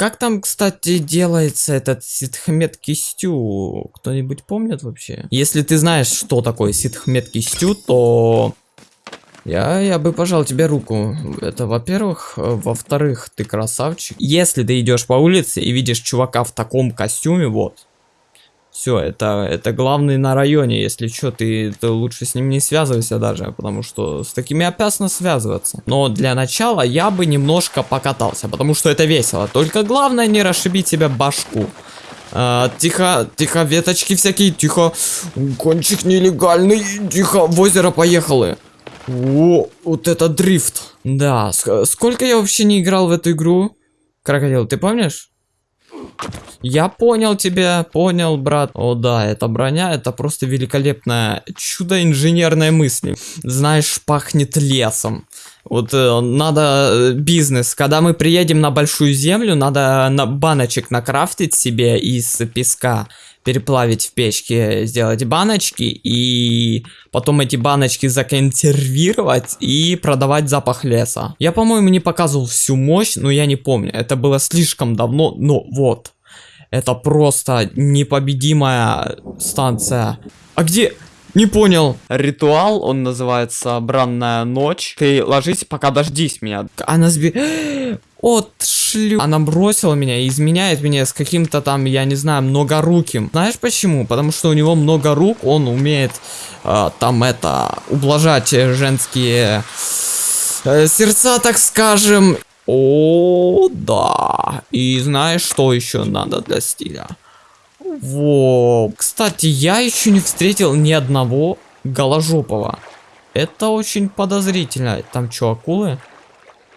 как там, кстати, делается этот ситхмет кистю? Кто-нибудь помнит вообще? Если ты знаешь, что такое ситхмет кистю, то я, я бы пожал тебе руку. Это во-первых. Во-вторых, ты красавчик. Если ты идешь по улице и видишь чувака в таком костюме, вот. Все, это, это главный на районе. Если что, ты, ты лучше с ним не связывайся даже, потому что с такими опасно связываться. Но для начала я бы немножко покатался, потому что это весело. Только главное не расшибить себе башку. А, тихо, тихо, веточки всякие, тихо. Кончик нелегальный, тихо, в озеро поехали. О, вот это дрифт. Да, ск сколько я вообще не играл в эту игру? Крокодил, ты помнишь? Я понял тебя, понял, брат. О да, эта броня, это просто великолепное чудо инженерной мысли. Знаешь, пахнет лесом. Вот э, надо э, бизнес. Когда мы приедем на большую землю, надо на баночек накрафтить себе из песка переплавить в печке, сделать баночки и потом эти баночки законсервировать и продавать запах леса. Я, по-моему, не показывал всю мощь, но я не помню. Это было слишком давно, но вот. Это просто непобедимая станция. А где... Не понял. Ритуал, он называется Бранная ночь. Ты ложись, пока дождись меня. Она сби... От шлю. Она бросила меня и изменяет меня с каким-то там, я не знаю, многоруким. Знаешь почему? Потому что у него много рук, он умеет э, там это, ублажать женские э, сердца, так скажем. О, да. И знаешь, что еще надо для стиля? Во. Кстати, я еще не встретил ни одного голожопого. Это очень подозрительно. Там что, акулы?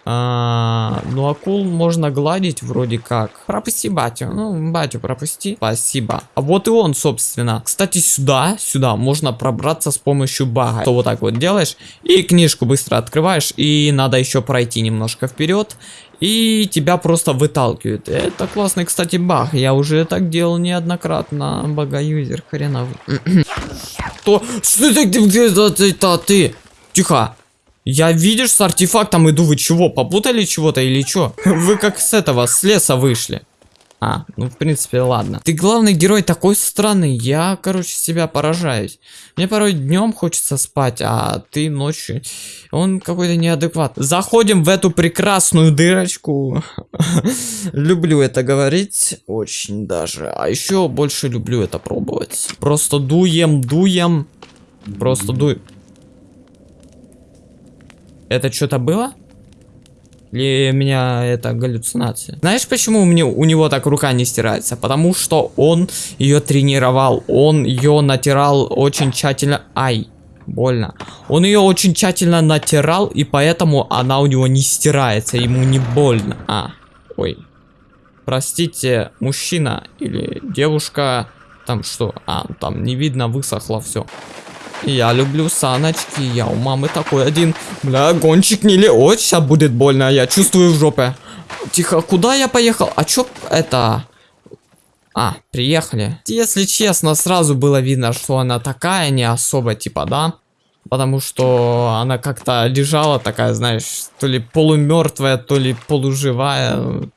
А, ну, акул можно гладить вроде как. Пропусти батю. Ну, батю пропусти. Спасибо. А вот и он, собственно. Кстати, сюда, сюда можно пробраться с помощью бага. То вот так вот делаешь. И книжку быстро открываешь. И надо еще пройти немножко вперед. И тебя просто выталкивают. Это классный, кстати, баг. Я уже так делал неоднократно. Бага-юзер хреновый. Что? Что ты? Где ты? Тихо. Я, видишь, с артефактом иду, вы чего, попутали чего-то или что? Вы как с этого, с леса вышли. А, ну в принципе, ладно. Ты главный герой такой странный, я, короче, себя поражаюсь. Мне порой днем хочется спать, а ты ночью. Он какой-то неадекват. Заходим в эту прекрасную дырочку. люблю это говорить, очень даже. А еще больше люблю это пробовать. Просто дуем, дуем. Просто дуем. Это что-то было? Или меня это галлюцинация? Знаешь, почему меня, у него так рука не стирается? Потому что он ее тренировал. Он ее натирал очень тщательно. Ай, больно. Он ее очень тщательно натирал, и поэтому она у него не стирается. Ему не больно. А, ой. Простите, мужчина или девушка. Там что? А, там не видно, высохло все. Я люблю саночки, я у мамы такой один. Бля, гонщик не ли... Ой, сейчас будет больно, я чувствую в жопе. Тихо, куда я поехал? А чё это... А, приехали. Если честно, сразу было видно, что она такая не особо, типа, да? Потому что она как-то лежала такая, знаешь, то ли полумертвая, то ли полуживая.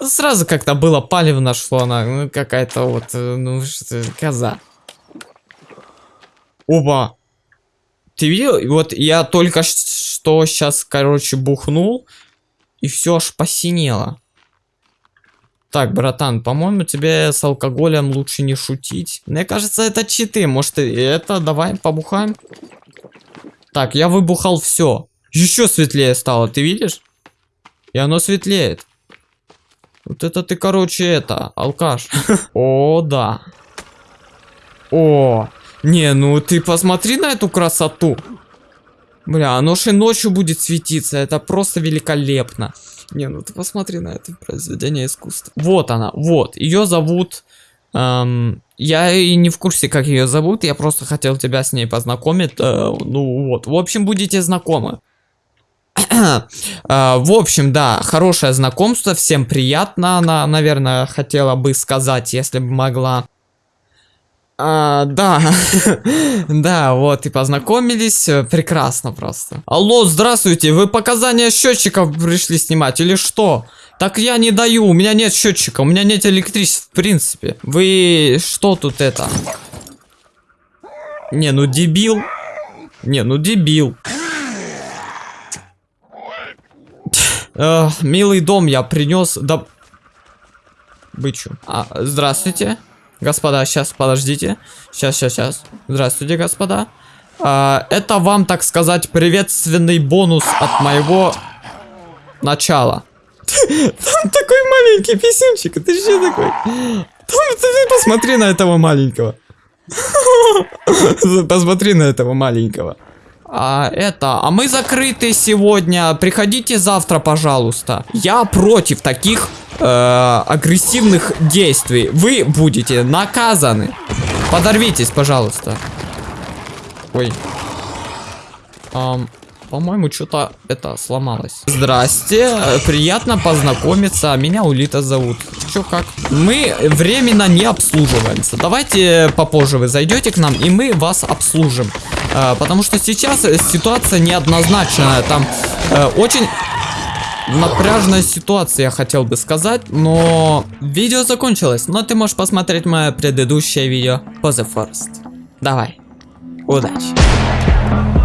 Сразу как-то было палевно, что она ну, какая-то вот, э, ну, что коза. Оба. Ты видел? Вот я только что сейчас, короче, бухнул. И все аж посинело. Так, братан, по-моему, тебе с алкоголем лучше не шутить. Мне кажется, это читы. Может, это давай побухаем? Так, я выбухал все. Еще светлее стало, ты видишь? И оно светлеет. Вот это ты, короче, это, алкаш. О, да. О, не, ну ты посмотри на эту красоту. Бля, оно же ночью будет светиться. Это просто великолепно. Не, ну ты посмотри на это произведение искусства. Вот она, вот. Ее зовут... Эм, я и не в курсе, как ее зовут. Я просто хотел тебя с ней познакомить. Э, ну вот, в общем, будете знакомы. э, в общем, да, хорошее знакомство. Всем приятно. Она, наверное, хотела бы сказать, если бы могла. А, да, да, вот и познакомились, прекрасно просто. Алло, здравствуйте, вы показания счетчиков пришли снимать или что? Так я не даю, у меня нет счетчика, у меня нет электричества, в принципе. Вы что тут это? Не, ну дебил. Не, ну дебил. Э, милый дом я принес. Да... Бычу. А, здравствуйте. Господа, сейчас, подождите. Сейчас, сейчас, сейчас. Здравствуйте, господа. А, это вам, так сказать, приветственный бонус от моего начала. Там такой маленький писюнчик, ты что такой? Там, ты посмотри на этого маленького. Посмотри на этого маленького. А это, а мы закрыты сегодня. Приходите завтра, пожалуйста. Я против таких э, агрессивных действий. Вы будете наказаны. Подорвитесь, пожалуйста. Ой. Ам, по-моему, что-то это сломалось. Здрасте, приятно познакомиться. Меня Улита зовут. Чё как? Мы временно не обслуживаемся. Давайте попозже вы зайдете к нам, и мы вас обслужим. Э, потому что сейчас ситуация неоднозначная. Там э, очень напряжная ситуация, я хотел бы сказать, но видео закончилось. Но ты можешь посмотреть мое предыдущее видео по The Forest. Давай. Удачи.